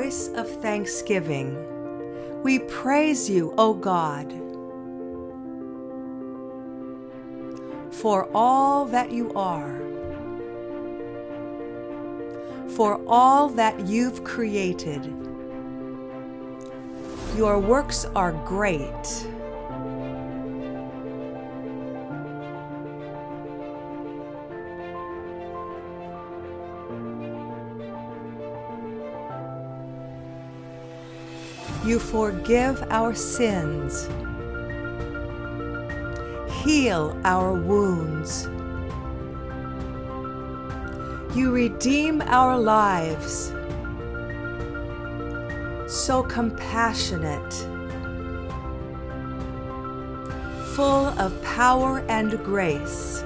voice of thanksgiving, we praise you, O God, for all that you are, for all that you've created. Your works are great. You forgive our sins, heal our wounds. You redeem our lives, so compassionate, full of power and grace.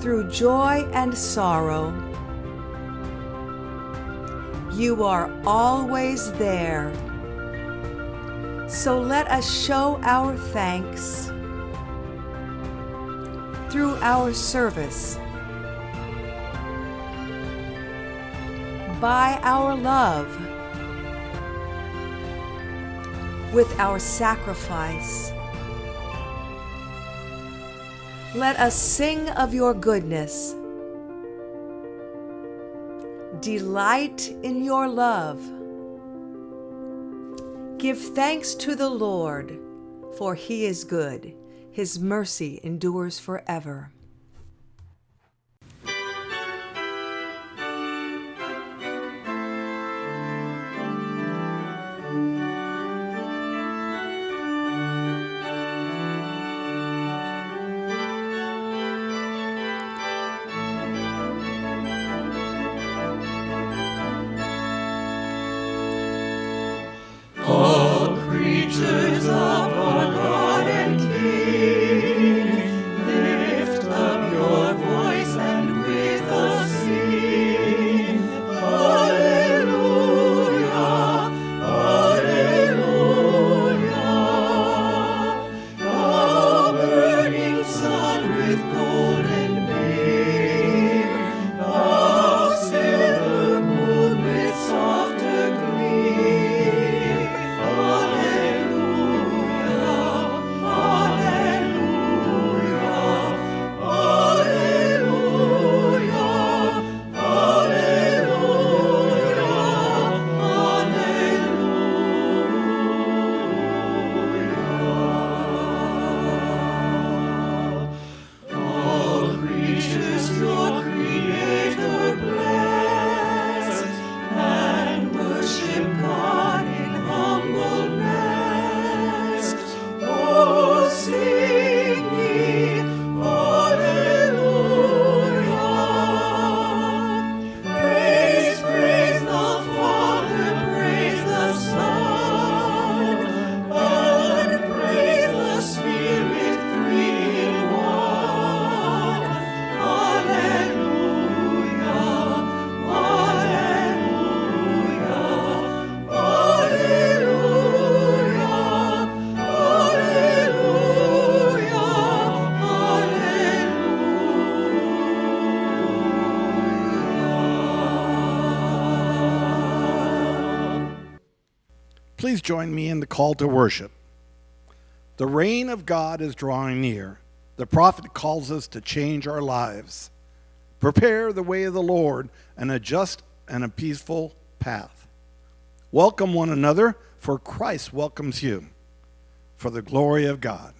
Through joy and sorrow, you are always there. So let us show our thanks through our service, by our love, with our sacrifice. Let us sing of your goodness delight in your love. Give thanks to the Lord, for he is good. His mercy endures forever. Join me in the call to worship. The reign of God is drawing near. The prophet calls us to change our lives. Prepare the way of the Lord and adjust and a peaceful path. Welcome one another, for Christ welcomes you. For the glory of God.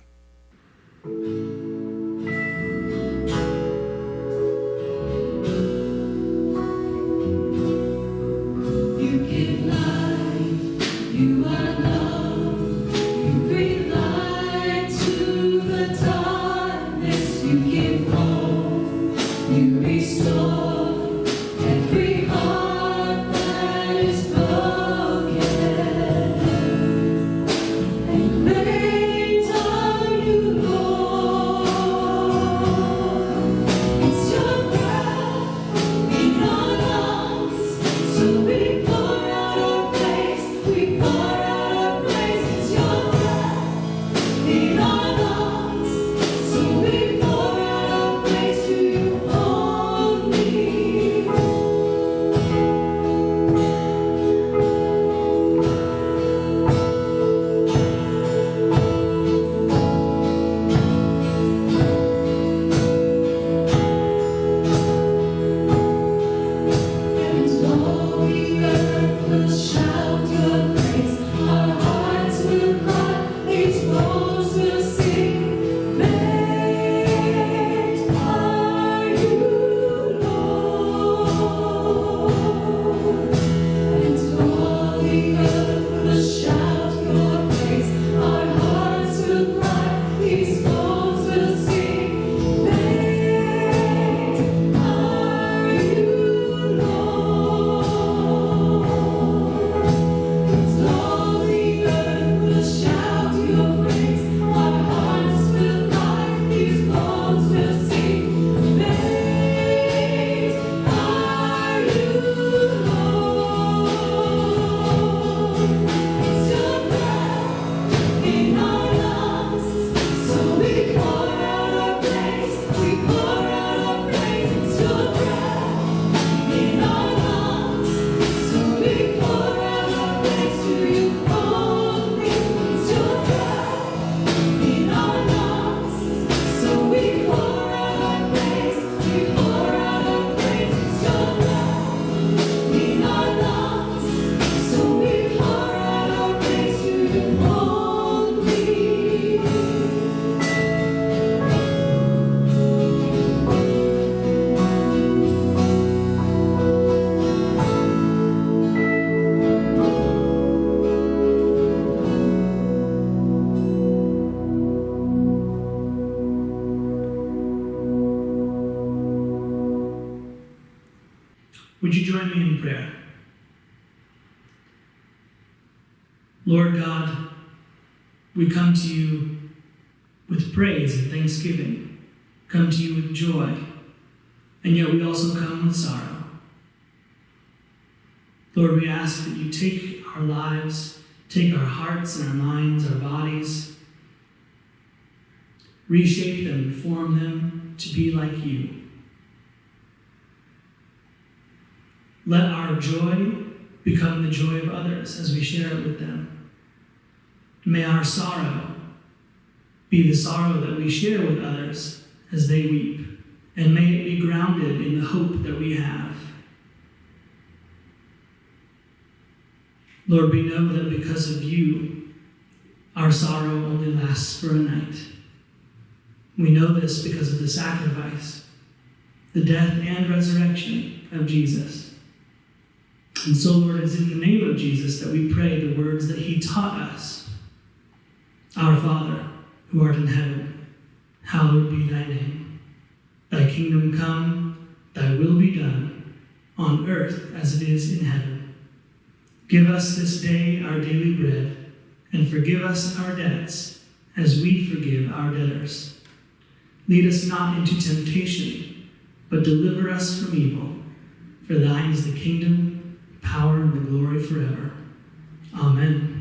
Would you join me in prayer? Lord God, we come to you with praise and thanksgiving, come to you with joy, and yet we also come with sorrow. Lord, we ask that you take our lives, take our hearts and our minds, our bodies, reshape them form them to be like you. Let our joy become the joy of others as we share it with them. May our sorrow be the sorrow that we share with others as they weep, and may it be grounded in the hope that we have. Lord, we know that because of you, our sorrow only lasts for a night. We know this because of the sacrifice, the death and resurrection of Jesus. And so, Lord, it's in the name of Jesus that we pray the words that he taught us Our Father, who art in heaven, hallowed be thy name. Thy kingdom come, thy will be done, on earth as it is in heaven. Give us this day our daily bread, and forgive us our debts as we forgive our debtors. Lead us not into temptation, but deliver us from evil. For thine is the kingdom power and the glory forever. Amen.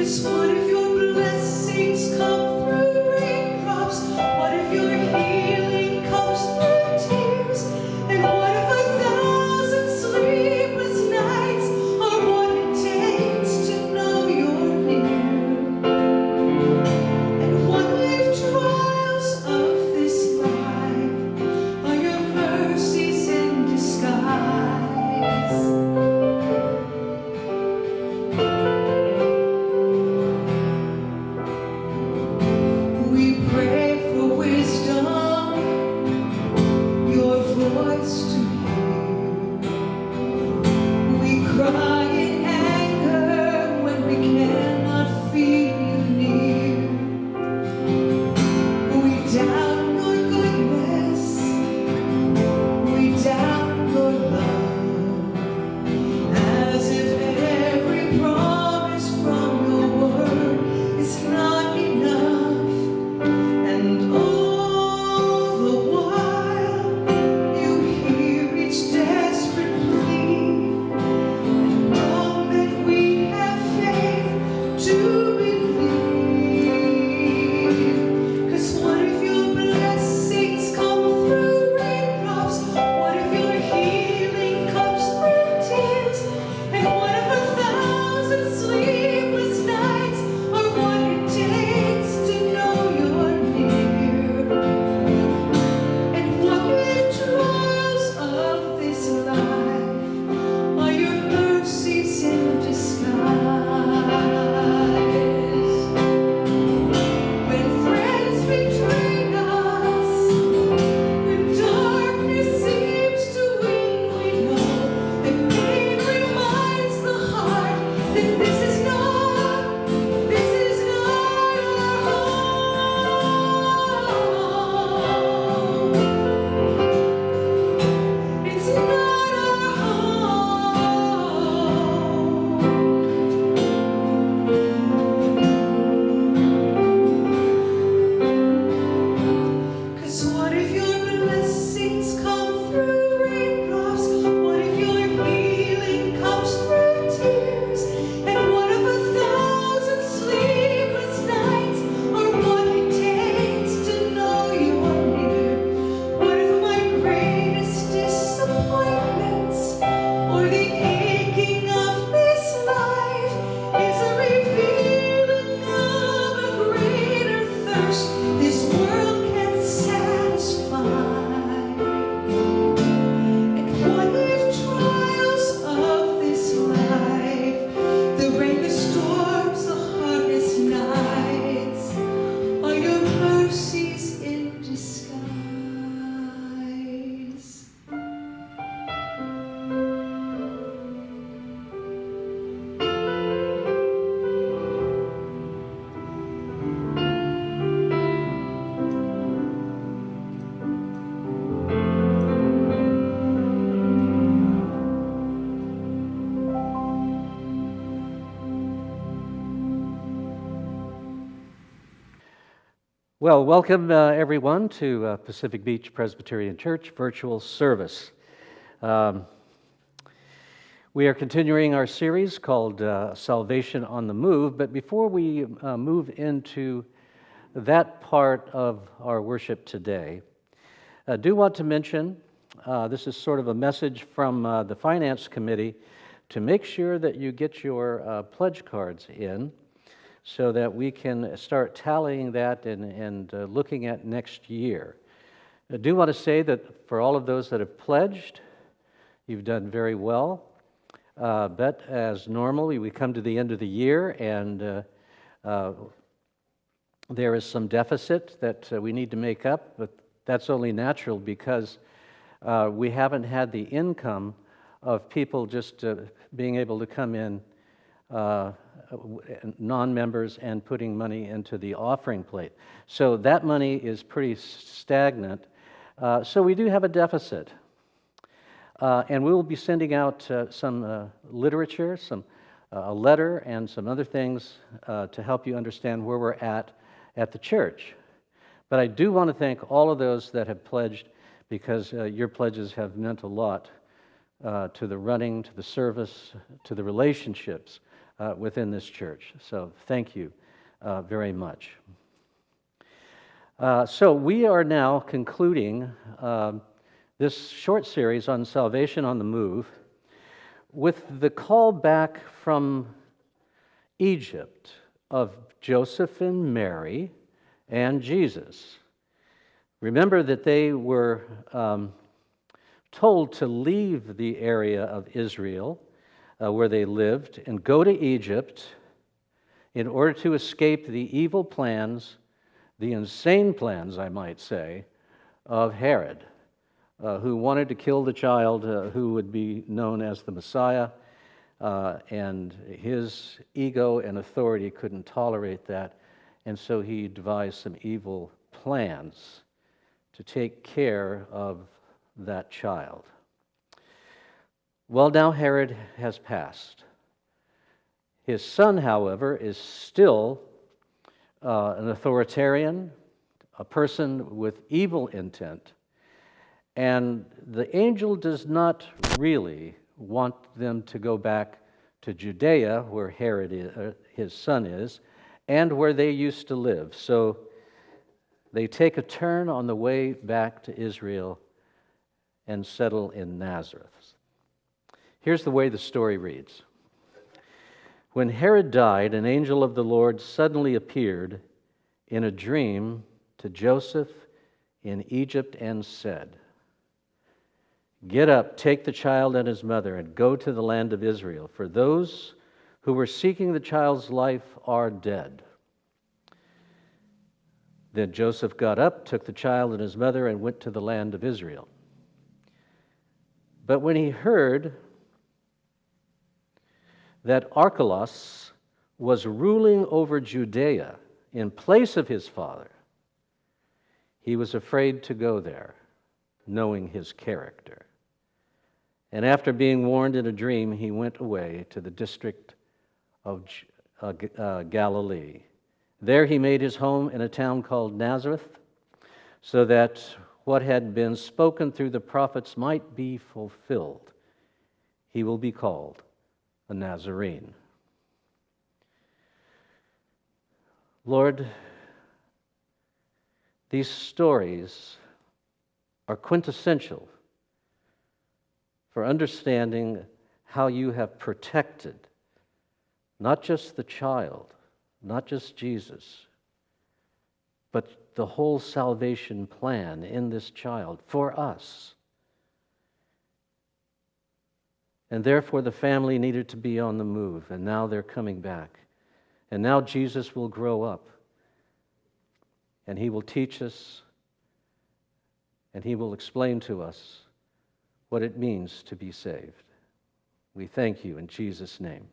is what Well, welcome uh, everyone to uh, Pacific Beach Presbyterian Church virtual service. Um, we are continuing our series called uh, Salvation on the Move, but before we uh, move into that part of our worship today, I do want to mention uh, this is sort of a message from uh, the Finance Committee to make sure that you get your pledge cards in so that we can start tallying that and, and uh, looking at next year. I do want to say that for all of those that have pledged, you've done very well. Uh, but as normally, we come to the end of the year and uh, uh there is some deficit that uh, we need to make up, but that's only natural because uh, we haven't had the income of people just being able to come in non members and putting money into the offering plate. So that money is pretty stagnant. Uh, so we do have a deficit. Uh, and we will be sending out uh, some uh, literature, some, uh, a letter, and some other things uh, to help you understand where we're at at the church. But I do want to thank all of those that have pledged because your pledges have meant a lot to the running, to the service, to the relationships uh, within this church. So thank you uh, very much. Uh, so we are now concluding um, this short series on salvation on the move with the call back from Egypt of Joseph and Mary and Jesus. Remember that they were um, told to leave the area of Israel uh, where they lived and go to Egypt in order to escape the evil plans, the insane plans, I might say, of Herod, uh, who wanted to kill the child uh, who would be known as the Messiah. Uh, and his ego and authority couldn't tolerate that, and so he devised some evil plans to take care of that child. Well, now Herod has passed. His son, however, is still uh, an authoritarian, a person with evil intent, and the angel does not really want them to go back to Judea, where Herod, is, uh, his son, is, and where they used to live. So they take a turn on the way back to Israel and settle in Nazareth. Here's the way the story reads When Herod died, an angel of the Lord suddenly appeared in a dream to Joseph in Egypt and said, Get up, take the child and his mother, and go to the land of Israel, for those who were seeking the child's life are dead. Then Joseph got up, took the child and his mother, and went to the land of Israel. But when he heard that Archelaus was ruling over Judea in place of his father, he was afraid to go there, knowing his character. And after being warned in a dream, he went away to the district of uh, uh, Galilee. There he made his home in a town called Nazareth, so that what had been spoken through the prophets might be fulfilled. He will be called a Nazarene. Lord, these stories are quintessential for understanding how you have protected not just the child, not just Jesus, but the whole salvation plan in this child for us. And therefore, the family needed to be on the move, and now they're coming back. And now Jesus will grow up, and he will teach us, and he will explain to us what it means to be saved. We thank you in Jesus' name.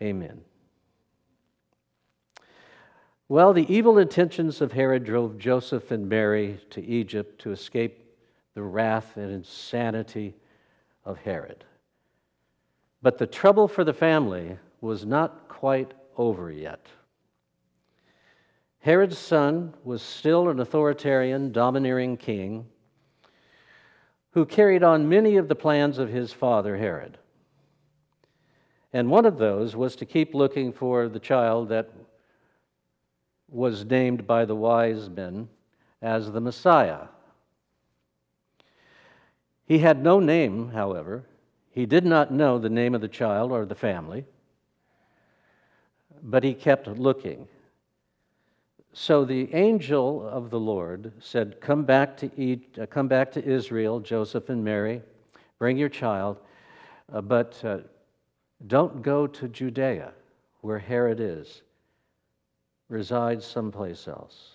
Amen. Well, the evil intentions of Herod drove Joseph and Mary to Egypt to escape the wrath and insanity of Herod. But the trouble for the family was not quite over yet. Herod's son was still an authoritarian, domineering king who carried on many of the plans of his father Herod. And one of those was to keep looking for the child that was named by the wise men as the Messiah. He had no name, however. He did not know the name of the child or the family, but he kept looking. So the angel of the Lord said, Come back to, eat, uh, come back to Israel, Joseph and Mary, bring your child, uh, but uh, don't go to Judea, where Herod is. Reside someplace else.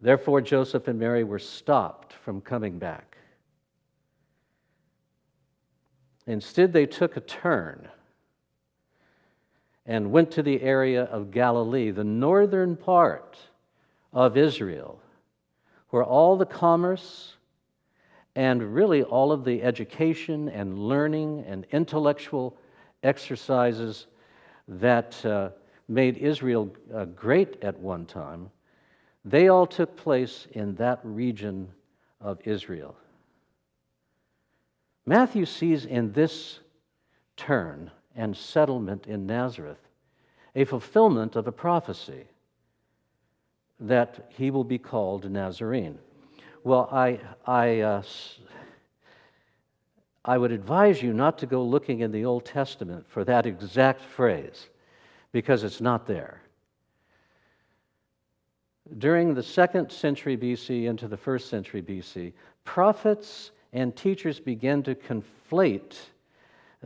Therefore, Joseph and Mary were stopped from coming back. Instead, they took a turn and went to the area of Galilee, the northern part of Israel, where all the commerce and really all of the education and learning and intellectual exercises that uh, made Israel uh, great at one time they all took place in that region of Israel. Matthew sees in this turn and settlement in Nazareth a fulfillment of a prophecy that he will be called Nazarene. Well, I, I, uh, I would advise you not to go looking in the Old Testament for that exact phrase because it's not there during the second century BC into the first century BC, prophets and teachers began to conflate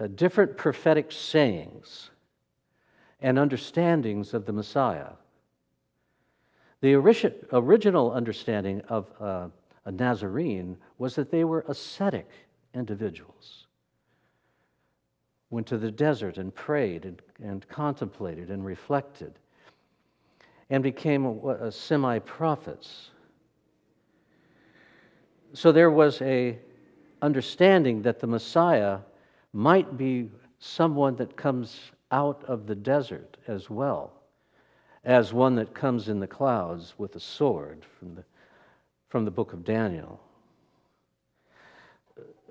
uh, different prophetic sayings and understandings of the Messiah. The ori- original understanding of uh, a Nazarene was that they were ascetic individuals. Went to the desert and prayed and, and contemplated and reflected and became semi prophets. So there was a understanding that the Messiah might be someone that comes out of the desert as well as one that comes in the clouds with a sword from the, from the book of Daniel.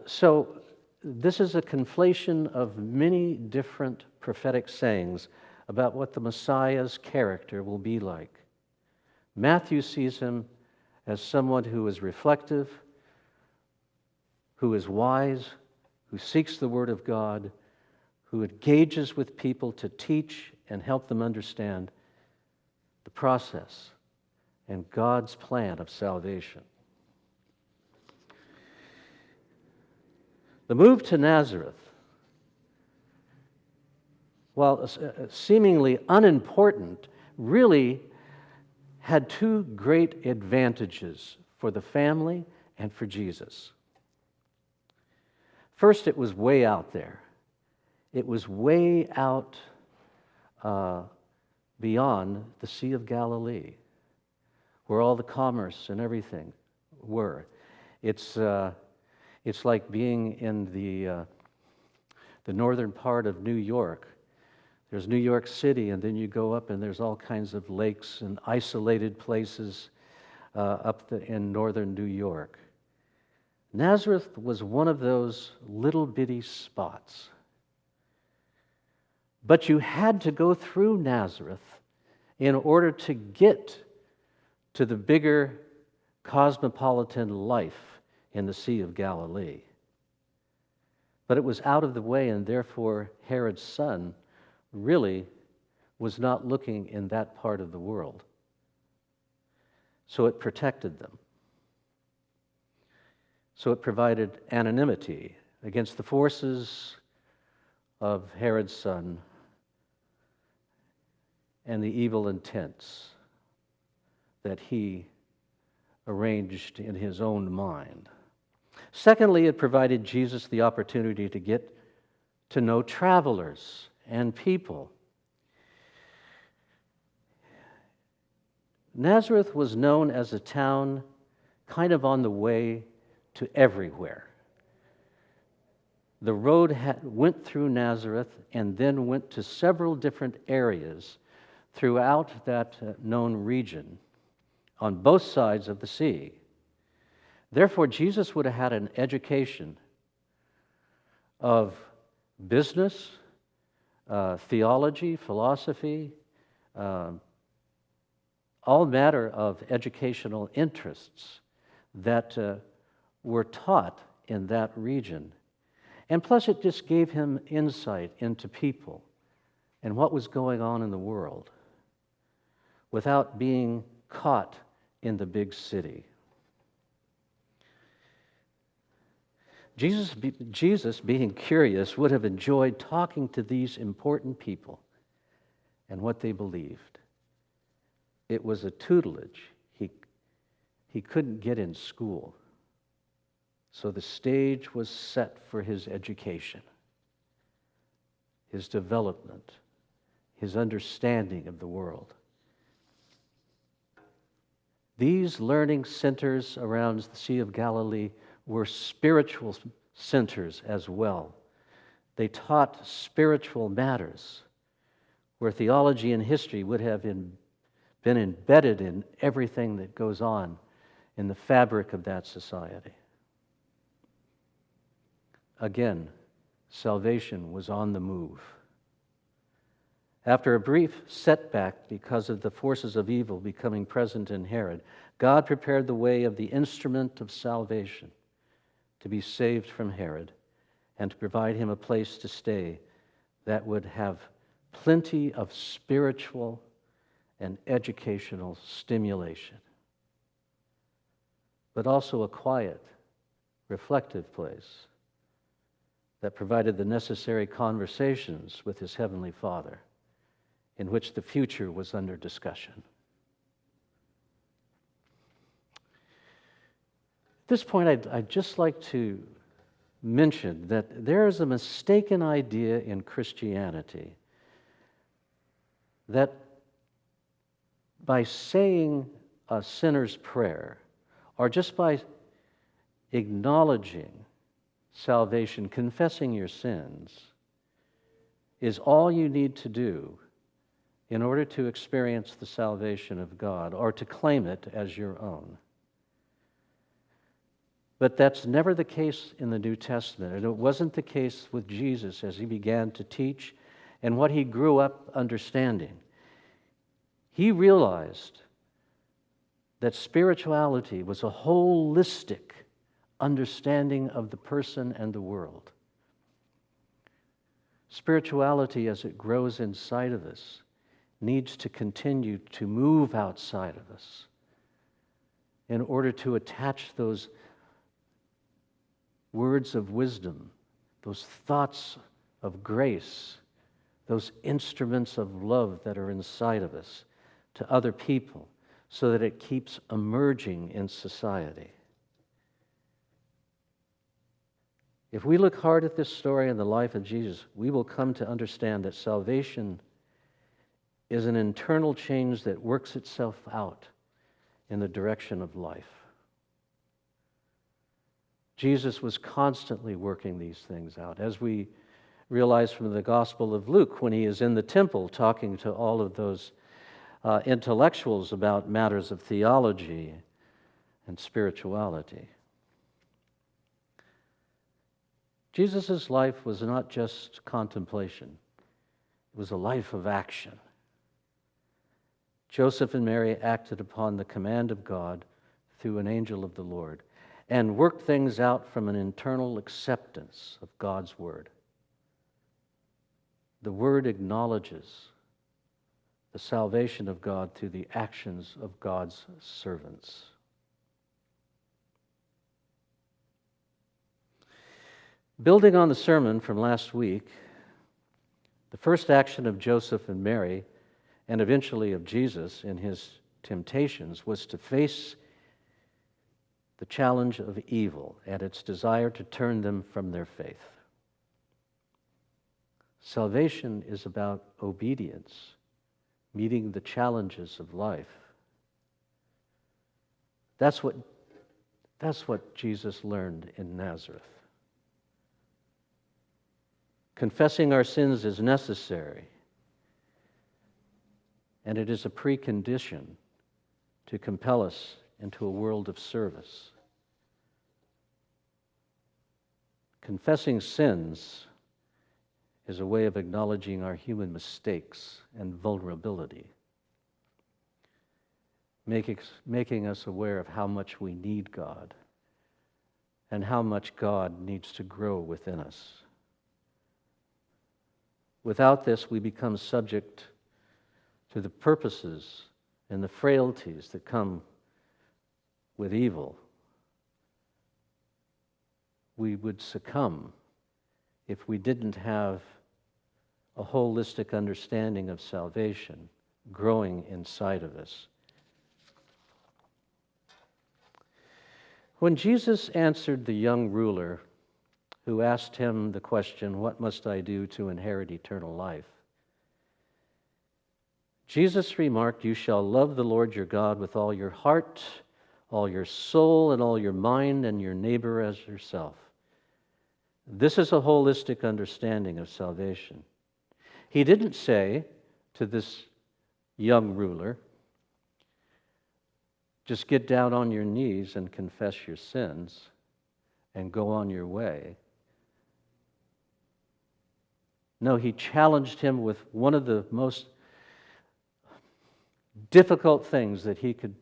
So, this is a conflation of many different prophetic sayings about what the Messiah's character will be like. Matthew sees him as someone who is reflective, who is wise, who seeks the Word of God, who engages with people to teach and help them understand the process and God's plan of salvation. The move to Nazareth while uh, seemingly unimportant, really had two great advantages for the family and for Jesus. First, it was way out there. It was way out uh, beyond the Sea of Galilee, where all the commerce and everything were. It's, uh, it's like being in the, uh, the northern part of New York there's New York City, and then you go up, and there's all kinds of lakes and isolated places uh, up the, in northern New York. Nazareth was one of those little bitty spots. But you had to go through Nazareth in order to get to the bigger cosmopolitan life in the Sea of Galilee. But it was out of the way, and therefore Herod's son really was not looking in that part of the world. So it protected them. So it provided anonymity against the forces of Herod's son and the evil intents that he arranged in his own mind. Secondly, it provided Jesus the opportunity to get to know travelers and people. Nazareth was known as a town kind of on the way to everywhere. The road had, went through Nazareth and then went to several different areas throughout that uh, known region on both sides of the sea. Therefore, Jesus would have had an education of business, uh, theology, philosophy, uh, all matter of educational interests that uh, were taught in that region. And plus, it just gave him insight into people and what was going on in the world without being caught in the big city. Jesus, Jesus, being curious, would have enjoyed talking to these important people and what they believed. It was a tutelage he, he couldn't get in school. So the stage was set for his education, his development, his understanding of the world. These learning centers around the Sea of Galilee were spiritual centers as well. They taught spiritual matters, where theology and history would have in, been embedded in everything that goes on in the fabric of that society. Again, salvation was on the move. After a brief setback because of the forces of evil becoming present in Herod, God prepared the way of the instrument of salvation to be saved from Herod and to provide him a place to stay that would have plenty of spiritual and educational stimulation, but also a quiet, reflective place that provided the necessary conversations with his heavenly Father in which the future was under discussion. At this point, I'd, I'd just like to mention that there is a mistaken idea in Christianity that by saying a sinner's prayer, or just by acknowledging salvation, confessing your sins, is all you need to do in order to experience the salvation of God or to claim it as your own. But that's never the case in the New Testament. And it wasn't the case with Jesus as he began to teach and what he grew up understanding. He realized that spirituality was a holistic understanding of the person and the world. Spirituality, as it grows inside of us, needs to continue to move outside of us in order to attach those words of wisdom, those thoughts of grace, those instruments of love that are inside of us to other people so that it keeps emerging in society. If we look hard at this story and the life of Jesus, we will come to understand that salvation is an internal change that works itself out in the direction of life. Jesus was constantly working these things out, as we realize from the Gospel of Luke when he is in the temple talking to all of those uh, intellectuals about matters of theology and spirituality. Jesus' life was not just contemplation, it was a life of action. Joseph and Mary acted upon the command of God through an angel of the Lord and worked things out from an internal acceptance of God's word. The word acknowledges the salvation of God through the actions of God's servants. Building on the sermon from last week, the first action of Joseph and Mary, and eventually of Jesus in his temptations, was to face the challenge of evil and its desire to turn them from their faith. Salvation is about obedience, meeting the challenges of life. That's what, that's what Jesus learned in Nazareth. Confessing our sins is necessary. and it is a precondition to compel us into a world of service. Confessing sins is a way of acknowledging our human mistakes and vulnerability, making, making us aware of how much we need God and how much God needs to grow within us. Without this, we become subject to the purposes and the frailties that come with evil. We would succumb if we didn't have a holistic understanding of salvation growing inside of us. When Jesus answered the young ruler who asked him the question, What must I do to inherit eternal life? Jesus remarked, You shall love the Lord your God with all your heart, all your soul, and all your mind, and your neighbor as yourself. This is a holistic understanding of salvation. He didn't say to this young ruler, just get down on your knees and confess your sins and go on your way. No, he challenged him with one of the most difficult things that he could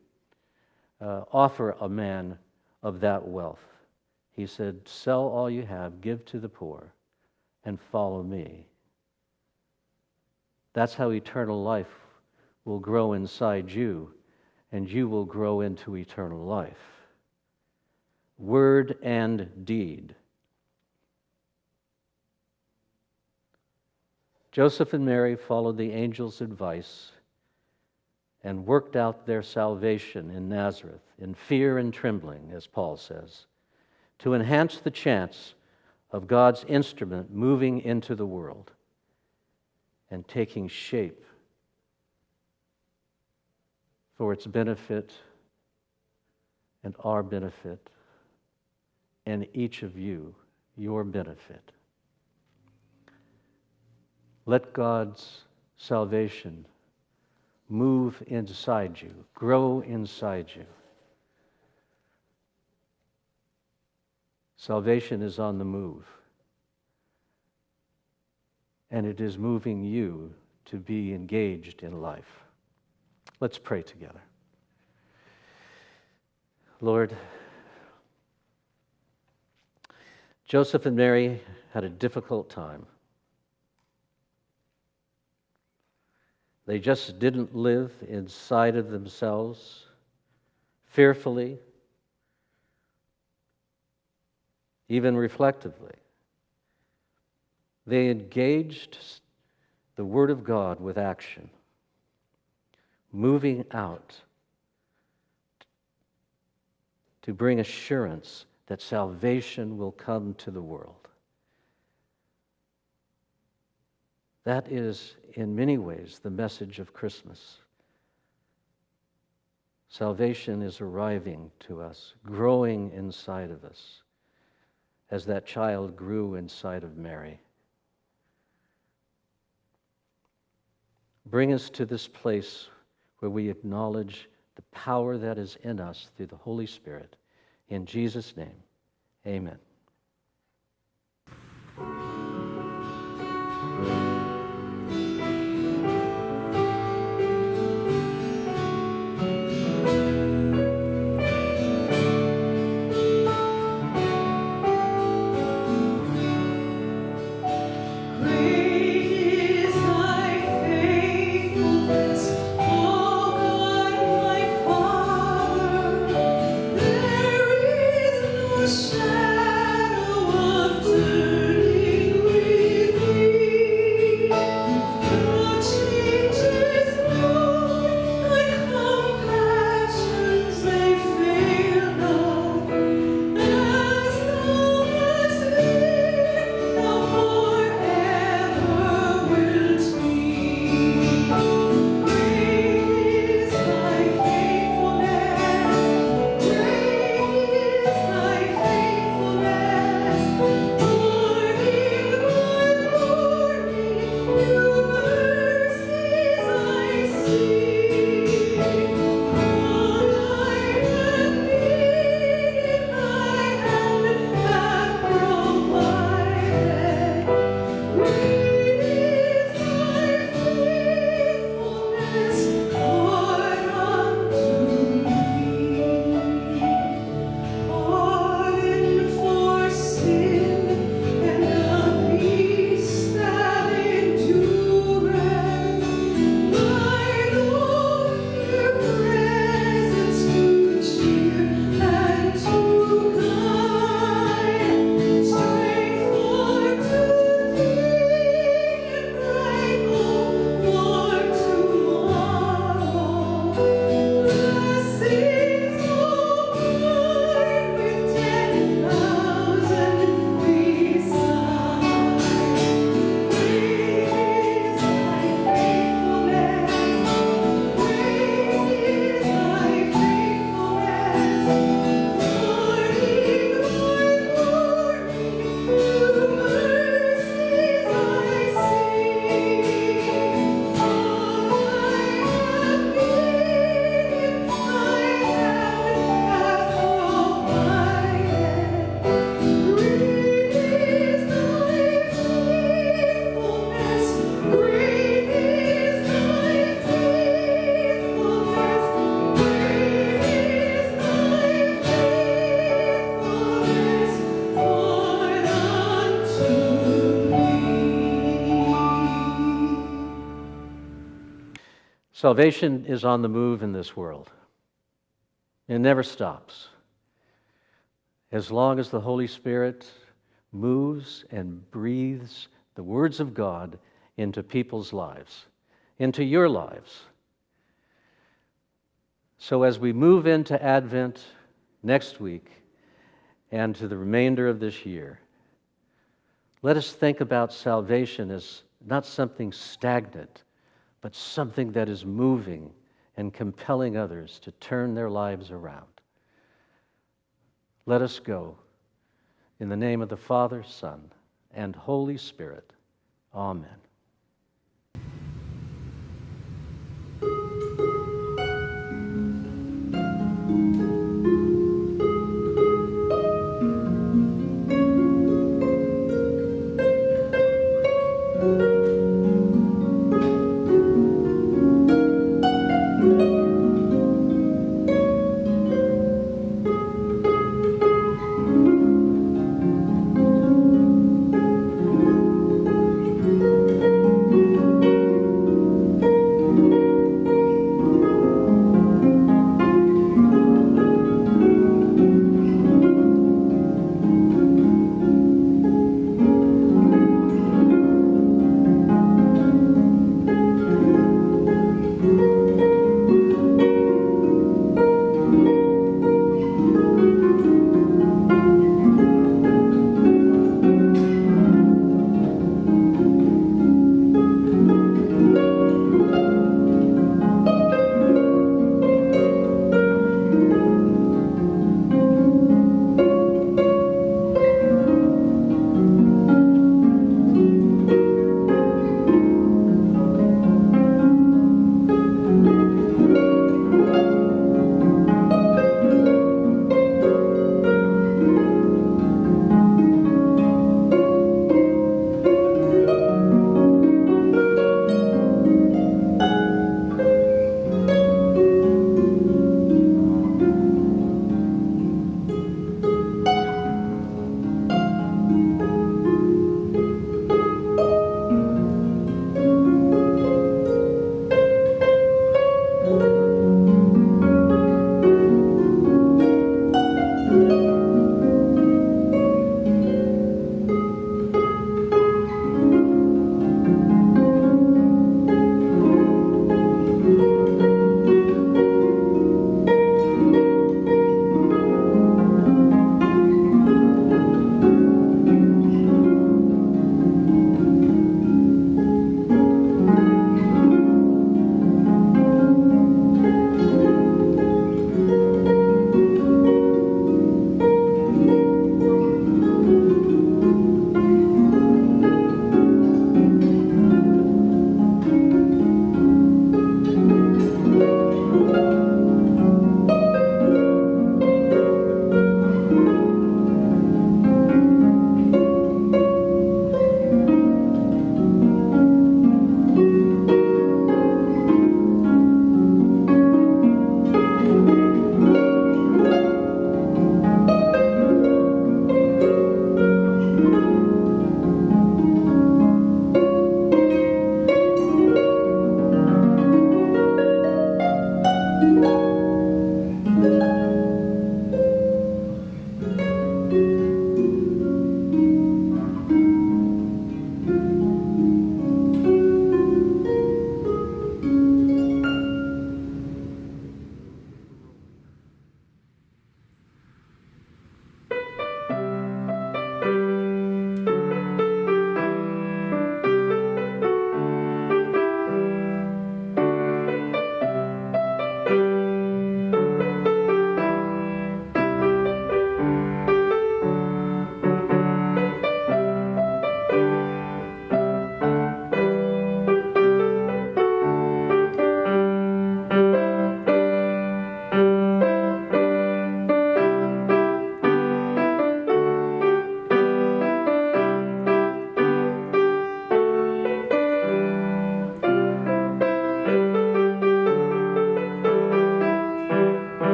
uh, offer a man of that wealth. He said, Sell all you have, give to the poor, and follow me. That's how eternal life will grow inside you, and you will grow into eternal life. Word and deed. Joseph and Mary followed the angel's advice and worked out their salvation in Nazareth in fear and trembling, as Paul says, to enhance the chance of God's instrument moving into the world and taking shape for its benefit and our benefit and each of you, your benefit. Let God's salvation move inside you, grow inside you. Salvation is on the move, and it is moving you to be engaged in life. Let's pray together. Lord, Joseph and Mary had a difficult time. They just didn't live inside of themselves fearfully, even reflectively. They engaged the Word of God with action, moving out to bring assurance that salvation will come to the world. That is, in many ways, the message of Christmas. Salvation is arriving to us, growing inside of us, as that child grew inside of Mary. Bring us to this place where we acknowledge the power that is in us through the Holy Spirit. In Jesus' name, amen. Salvation is on the move in this world. It never stops. As long as the Holy Spirit moves and breathes the words of God into people's lives, into your lives. So, as we move into Advent next week and to the remainder of this year, let us think about salvation as not something stagnant, but something that is moving and compelling others to turn their lives around. Let us go. In the name of the Father, Son, and Holy Spirit. Amen.